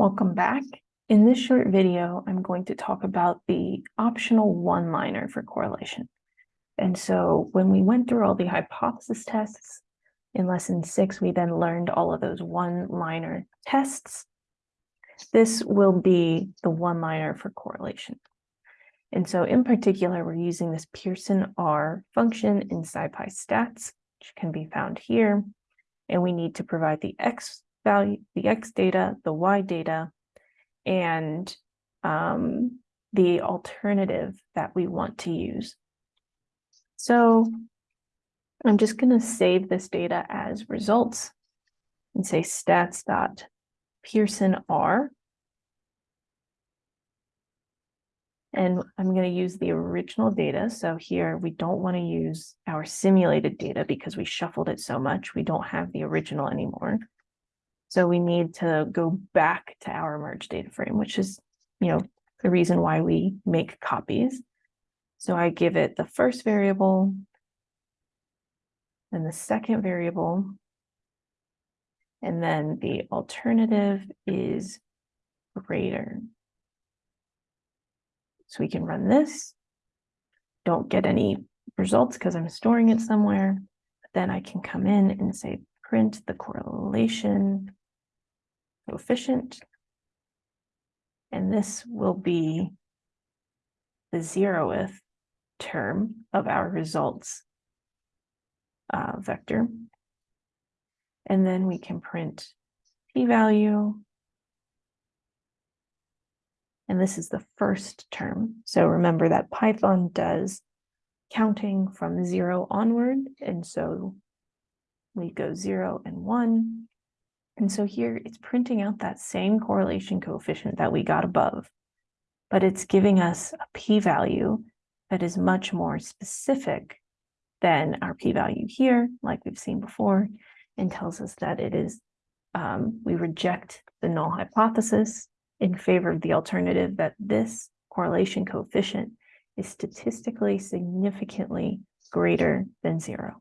Welcome back. In this short video, I'm going to talk about the optional one-liner for correlation. And so when we went through all the hypothesis tests in lesson six, we then learned all of those one-liner tests. This will be the one-liner for correlation. And so in particular, we're using this Pearson R function in SciPy stats, which can be found here. And we need to provide the X value, the X data, the Y data, and um, the alternative that we want to use. So I'm just going to save this data as results and say stats dot Pearson R. And I'm going to use the original data. So here we don't want to use our simulated data because we shuffled it so much. We don't have the original anymore. So we need to go back to our merge data frame, which is, you know, the reason why we make copies. So I give it the first variable and the second variable. And then the alternative is greater. So we can run this. Don't get any results because I'm storing it somewhere. But then I can come in and say print the correlation coefficient. And this will be the zeroth term of our results uh, vector. And then we can print p-value. And this is the first term. So remember that Python does counting from zero onward. And so we go zero and one. And so here it's printing out that same correlation coefficient that we got above, but it's giving us a p-value that is much more specific than our p-value here, like we've seen before, and tells us that it is, um, we reject the null hypothesis in favor of the alternative that this correlation coefficient is statistically significantly greater than zero.